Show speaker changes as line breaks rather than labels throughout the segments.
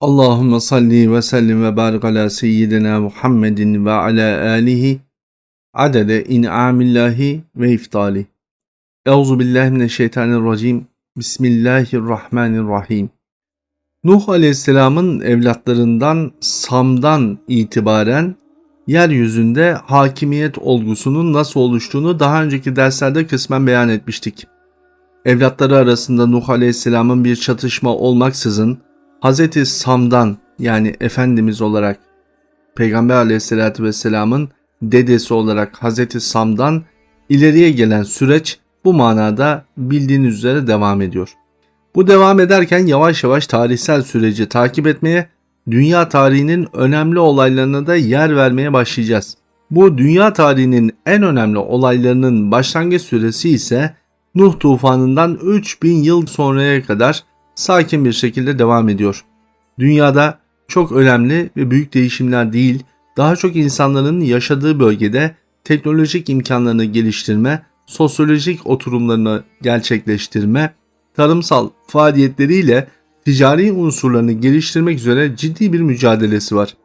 Allahümme salli ve sellim ve barik ala seyyidina Muhammedin ve ala alihi adede in'amillahi ve iftali. Euzu billahi mineşşeytanirracim. Bismillahirrahmanirrahim. Nuh Aleyhisselam'ın evlatlarından Sam'dan itibaren yeryüzünde hakimiyet olgusunun nasıl oluştuğunu daha önceki derslerde kısmen beyan etmiştik. Evlatları arasında Nuh Aleyhisselam'ın bir çatışma olmaksızın Hz. Sam'dan yani Efendimiz olarak Peygamber aleyhissalatü vesselamın dedesi olarak Hz. Sam'dan ileriye gelen süreç bu manada bildiğiniz üzere devam ediyor. Bu devam ederken yavaş yavaş tarihsel süreci takip etmeye, dünya tarihinin önemli olaylarına da yer vermeye başlayacağız. Bu dünya tarihinin en önemli olaylarının başlangıç süresi ise Nuh tufanından 3000 yıl sonraya kadar sakin bir şekilde devam ediyor. Dünyada çok önemli ve büyük değişimler değil, daha çok insanların yaşadığı bölgede teknolojik imkanlarını geliştirme, sosyolojik oturumlarını gerçekleştirme, tarımsal faaliyetleriyle ticari unsurlarını geliştirmek üzere ciddi bir mücadelesi var.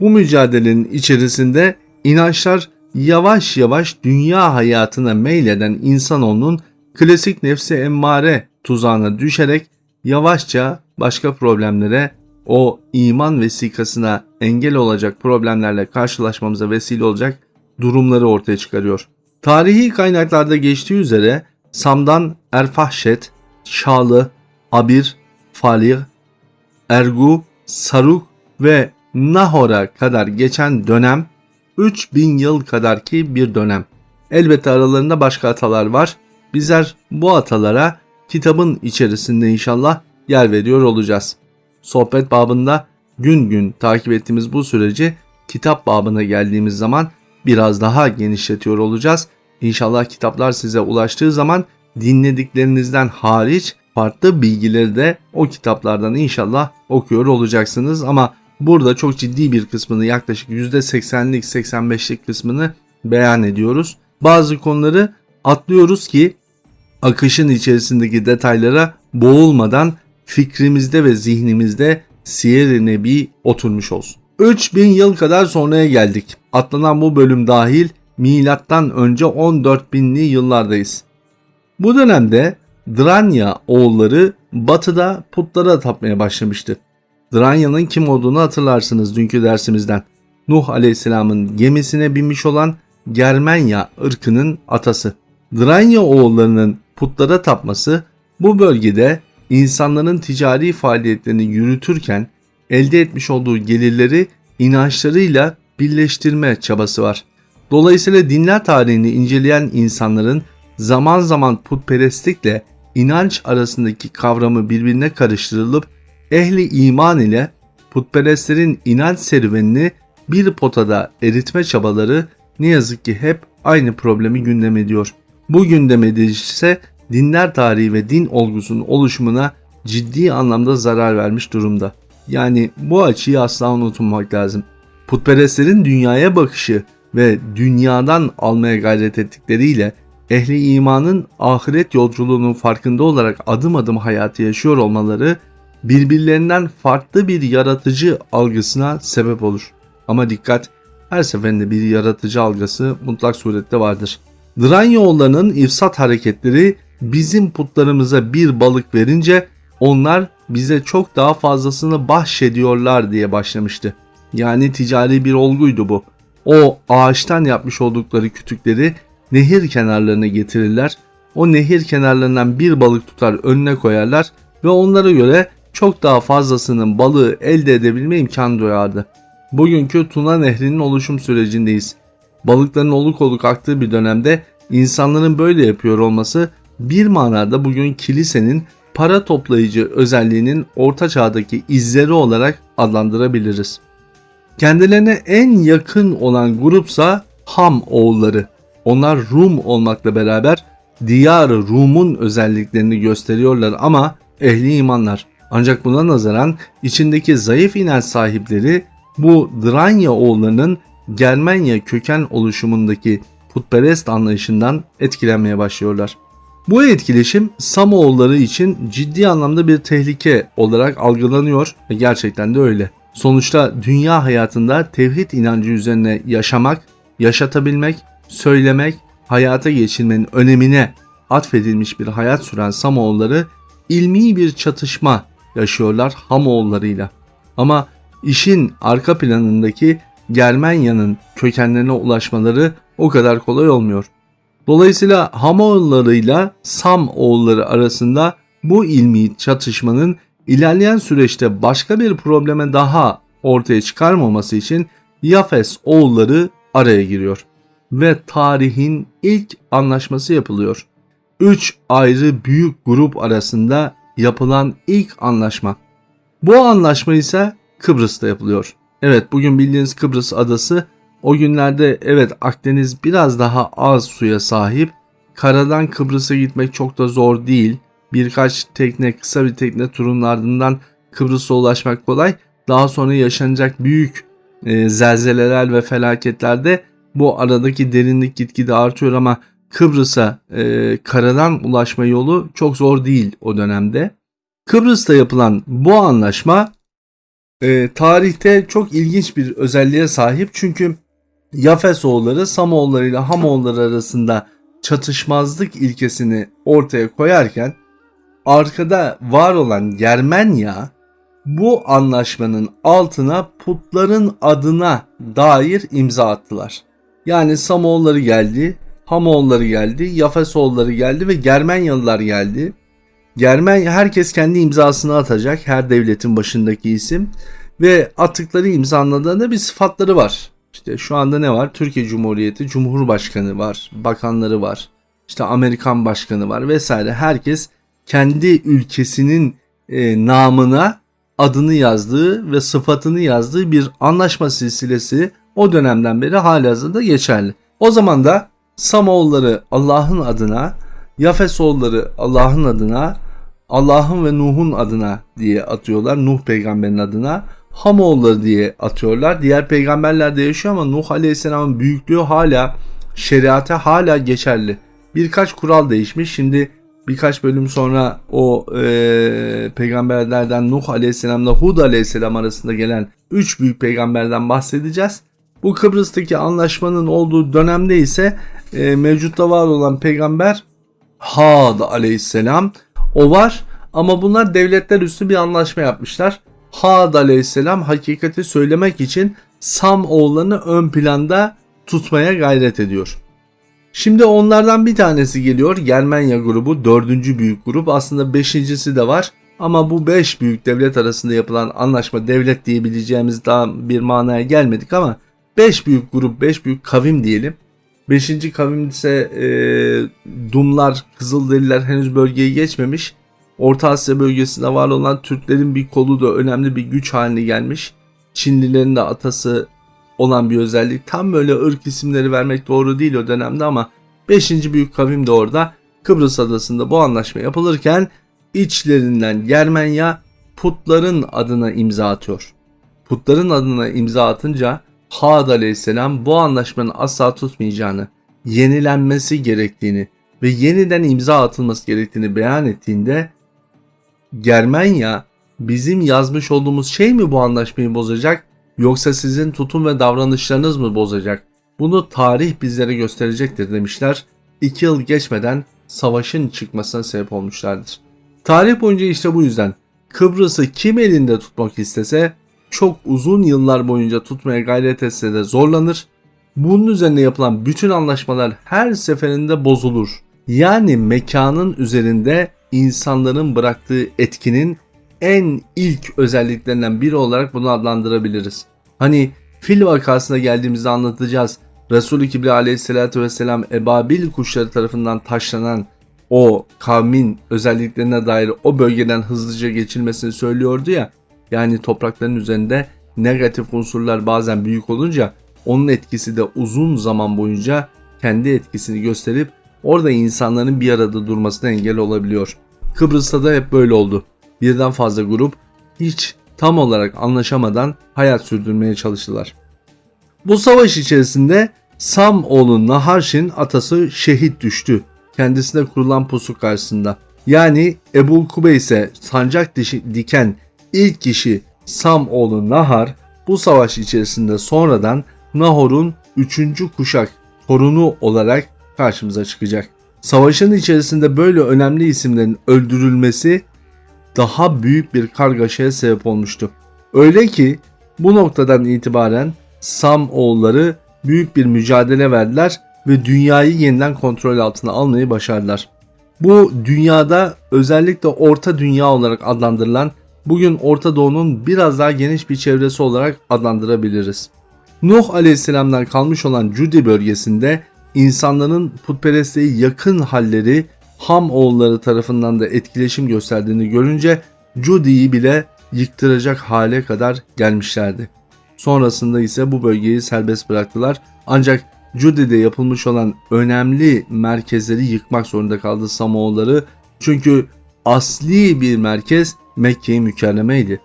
Bu mücadelenin içerisinde inançlar yavaş yavaş dünya hayatına meyleden insanoğlunun klasik nefsi emmare tuzağına düşerek yavaşça başka problemlere o iman vesikasına engel olacak problemlerle karşılaşmamıza vesile olacak durumları ortaya çıkarıyor. Tarihi kaynaklarda geçtiği üzere Sam'dan Erfahşet, Şalı, Abir, Falih, Ergu, Saruk ve Nahor'a kadar geçen dönem 3000 yıl kadar ki bir dönem. Elbette aralarında başka atalar var. Bizler bu atalara kitabın içerisinde inşallah yer veriyor olacağız. Sohbet babında gün gün takip ettiğimiz bu süreci kitap babına geldiğimiz zaman biraz daha genişletiyor olacağız. İnşallah kitaplar size ulaştığı zaman dinlediklerinizden hariç farklı bilgileri de o kitaplardan inşallah okuyor olacaksınız ama burada çok ciddi bir kısmını yaklaşık %80'lik 85'lik kısmını beyan ediyoruz. Bazı konuları atlıyoruz ki akışın içerisindeki detaylara boğulmadan fikrimizde ve zihnimizde siyer-i nebi oturmuş olsun. 3000 yıl kadar sonraya geldik. Atlanan bu bölüm dahil milattan önce 14 binli yıllardayız. Bu dönemde Dranya oğulları batıda putlara tapmaya başlamıştı. Dranya'nın kim olduğunu hatırlarsınız dünkü dersimizden. Nuh aleyhisselamın gemisine binmiş olan Germenya ırkının atası. Dranya oğullarının putlara tapması bu bölgede insanların ticari faaliyetlerini yürütürken elde etmiş olduğu gelirleri inançlarıyla birleştirme çabası var. Dolayısıyla dinler tarihini inceleyen insanların zaman zaman putperestlikle inanç arasındaki kavramı birbirine karıştırılıp ehli iman ile putperestlerin inanç serüvenini bir potada eritme çabaları ne yazık ki hep aynı problemi gündem ediyor. Bu gündem ise dinler tarihi ve din olgusunun oluşumuna ciddi anlamda zarar vermiş durumda. Yani bu açıyı asla unutmamak lazım. Putperestlerin dünyaya bakışı ve dünyadan almaya gayret ettikleriyle ehli imanın ahiret yolculuğunun farkında olarak adım adım hayatı yaşıyor olmaları birbirlerinden farklı bir yaratıcı algısına sebep olur. Ama dikkat her seferinde bir yaratıcı algısı mutlak surette vardır. Dranyoğullarının ifsat hareketleri bizim putlarımıza bir balık verince onlar bize çok daha fazlasını bahşediyorlar diye başlamıştı. Yani ticari bir olguydu bu. O ağaçtan yapmış oldukları kütükleri nehir kenarlarına getirirler. O nehir kenarlarından bir balık tutar önüne koyarlar ve onlara göre çok daha fazlasının balığı elde edebilme imkanı duyardı. Bugünkü Tuna Nehri'nin oluşum sürecindeyiz. Balıkların oluk oluk aktığı bir dönemde insanların böyle yapıyor olması bir manada bugün kilisenin para toplayıcı özelliğinin orta çağdaki izleri olarak adlandırabiliriz. Kendilerine en yakın olan grupsa Ham oğulları. Onlar Rum olmakla beraber diyar Rum'un özelliklerini gösteriyorlar ama ehli imanlar. Ancak buna nazaran içindeki zayıf inanç sahipleri bu Dranya oğullarının Germanya köken oluşumundaki putperest anlayışından etkilenmeye başlıyorlar. Bu etkileşim Samoğulları için ciddi anlamda bir tehlike olarak algılanıyor ve gerçekten de öyle. Sonuçta dünya hayatında tevhid inancı üzerine yaşamak, yaşatabilmek, söylemek, hayata geçirmenin önemine atfedilmiş bir hayat süren Samoğulları ilmi bir çatışma yaşıyorlar Hamoğullarıyla. Ama işin arka planındaki Germanya'nın kökenlerine ulaşmaları o kadar kolay olmuyor. Dolayısıyla Hamoğullarıyla Sam oğulları arasında bu ilmi çatışmanın ilerleyen süreçte başka bir probleme daha ortaya çıkarmaması için Yafes oğulları araya giriyor ve tarihin ilk anlaşması yapılıyor. Üç ayrı büyük grup arasında yapılan ilk anlaşma. Bu anlaşma ise Kıbrıs'ta yapılıyor. Evet bugün bildiğiniz Kıbrıs adası o günlerde evet Akdeniz biraz daha az suya sahip. Karadan Kıbrıs'a gitmek çok da zor değil. Birkaç tekne kısa bir tekne turun ardından Kıbrıs'a ulaşmak kolay. Daha sonra yaşanacak büyük e, zelzeleler ve felaketlerde bu aradaki derinlik gitgide artıyor ama Kıbrıs'a e, karadan ulaşma yolu çok zor değil o dönemde. Kıbrıs'ta yapılan bu anlaşma e, tarihte çok ilginç bir özelliğe sahip çünkü Yafesoğulları Samoğulları ile Hamoğulları arasında çatışmazlık ilkesini ortaya koyarken arkada var olan Germenya bu anlaşmanın altına putların adına dair imza attılar. Yani Samoğulları geldi, Hamoğulları geldi, Yafesoğulları geldi ve Germenyalılar geldi. Germenya herkes kendi imzasını atacak her devletin başındaki isim ve attıkları imzaladığında bir sıfatları var. İşte şu anda ne var? Türkiye Cumhuriyeti Cumhurbaşkanı var, bakanları var, işte Amerikan Başkanı var vesaire. Herkes kendi ülkesinin e, namına adını yazdığı ve sıfatını yazdığı bir anlaşma silsilesi o dönemden beri halihazırda geçerli. O zaman da Samoğulları Allah'ın adına, Yafesoğulları Allah'ın adına, Allah'ın ve Nuh'un adına diye atıyorlar. Nuh peygamberin adına. Hamoğulları diye atıyorlar. Diğer peygamberler de yaşıyor ama Nuh Aleyhisselam'ın büyüklüğü hala şeriata hala geçerli. Birkaç kural değişmiş. Şimdi birkaç bölüm sonra o e, peygamberlerden Nuh Aleyhisselam'la Hud Aleyhisselam arasında gelen 3 büyük peygamberden bahsedeceğiz. Bu Kıbrıs'taki anlaşmanın olduğu dönemde ise e, mevcutta var olan peygamber Had aleyhisselam o var ama bunlar devletler üstü bir anlaşma yapmışlar. Had aleyhisselam hakikati söylemek için Sam oğullarını ön planda tutmaya gayret ediyor. Şimdi onlardan bir tanesi geliyor Germanya grubu dördüncü büyük grup aslında beşincisi de var ama bu beş büyük devlet arasında yapılan anlaşma devlet diyebileceğimiz daha bir manaya gelmedik ama 5 büyük grup, 5 büyük kavim diyelim. 5. kavim ise e, Dumlar, Kızılderililer henüz bölgeyi geçmemiş. Orta Asya bölgesinde var olan Türklerin bir kolu da önemli bir güç haline gelmiş. Çinlilerin de atası olan bir özellik. Tam böyle ırk isimleri vermek doğru değil o dönemde ama 5. büyük kavim de orada. Kıbrıs adasında bu anlaşma yapılırken içlerinden Germenya putların adına imza atıyor. Putların adına imza atınca Had aleyhisselam bu anlaşmanın asla tutmayacağını, yenilenmesi gerektiğini ve yeniden imza atılması gerektiğini beyan ettiğinde Germanya bizim yazmış olduğumuz şey mi bu anlaşmayı bozacak yoksa sizin tutum ve davranışlarınız mı bozacak? Bunu tarih bizlere gösterecektir demişler. İki yıl geçmeden savaşın çıkmasına sebep olmuşlardır. Tarih boyunca işte bu yüzden Kıbrıs'ı kim elinde tutmak istese çok uzun yıllar boyunca tutmaya gayret etse de zorlanır. Bunun üzerine yapılan bütün anlaşmalar her seferinde bozulur. Yani mekanın üzerinde insanların bıraktığı etkinin en ilk özelliklerinden biri olarak bunu adlandırabiliriz. Hani fil vakasına geldiğimizde anlatacağız. Resul-i Kibri aleyhissalatü vesselam ebabil kuşları tarafından taşlanan o kavmin özelliklerine dair o bölgeden hızlıca geçilmesini söylüyordu ya. Yani toprakların üzerinde negatif unsurlar bazen büyük olunca onun etkisi de uzun zaman boyunca kendi etkisini gösterip orada insanların bir arada durmasına engel olabiliyor. Kıbrıs'ta da hep böyle oldu. Birden fazla grup hiç tam olarak anlaşamadan hayat sürdürmeye çalıştılar. Bu savaş içerisinde Sam oğlu Naharşin atası şehit düştü. kendisine kurulan pusu karşısında. Yani Ebu Kubeyse sancak dişi, diken ilk kişi Sam oğlu Nahar bu savaş içerisinde sonradan Nahor'un 3. kuşak torunu olarak karşımıza çıkacak. Savaşın içerisinde böyle önemli isimlerin öldürülmesi daha büyük bir kargaşaya sebep olmuştu. Öyle ki bu noktadan itibaren Sam oğulları büyük bir mücadele verdiler ve dünyayı yeniden kontrol altına almayı başardılar. Bu dünyada özellikle Orta Dünya olarak adlandırılan bugün Orta Doğu'nun biraz daha geniş bir çevresi olarak adlandırabiliriz. Nuh Aleyhisselam'dan kalmış olan Cudi bölgesinde insanların putperestliğe yakın halleri Ham oğulları tarafından da etkileşim gösterdiğini görünce Cudi'yi bile yıktıracak hale kadar gelmişlerdi. Sonrasında ise bu bölgeyi serbest bıraktılar ancak Cudi'de yapılmış olan önemli merkezleri yıkmak zorunda kaldı Samoğulları çünkü asli bir merkez Mekke-i Mükerreme'ydi.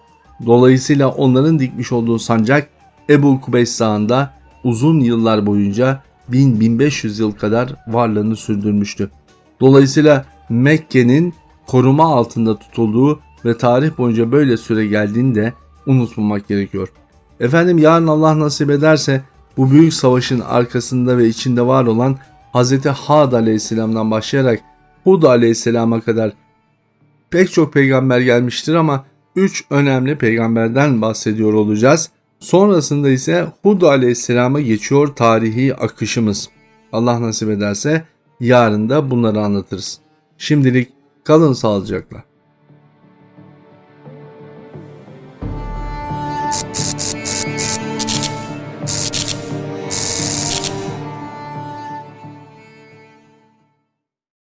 Dolayısıyla onların dikmiş olduğu sancak Ebu Kubeys Dağı'nda uzun yıllar boyunca 1000-1500 yıl kadar varlığını sürdürmüştü. Dolayısıyla Mekke'nin koruma altında tutulduğu ve tarih boyunca böyle süre geldiğini de unutmamak gerekiyor. Efendim yarın Allah nasip ederse bu büyük savaşın arkasında ve içinde var olan Hz. Had aleyhisselamdan başlayarak Hud aleyhisselama kadar pek çok peygamber gelmiştir ama 3 önemli peygamberden bahsediyor olacağız. Sonrasında ise Hud aleyhisselama geçiyor tarihi akışımız. Allah nasip ederse yarın da bunları anlatırız. Şimdilik kalın sağlıcakla.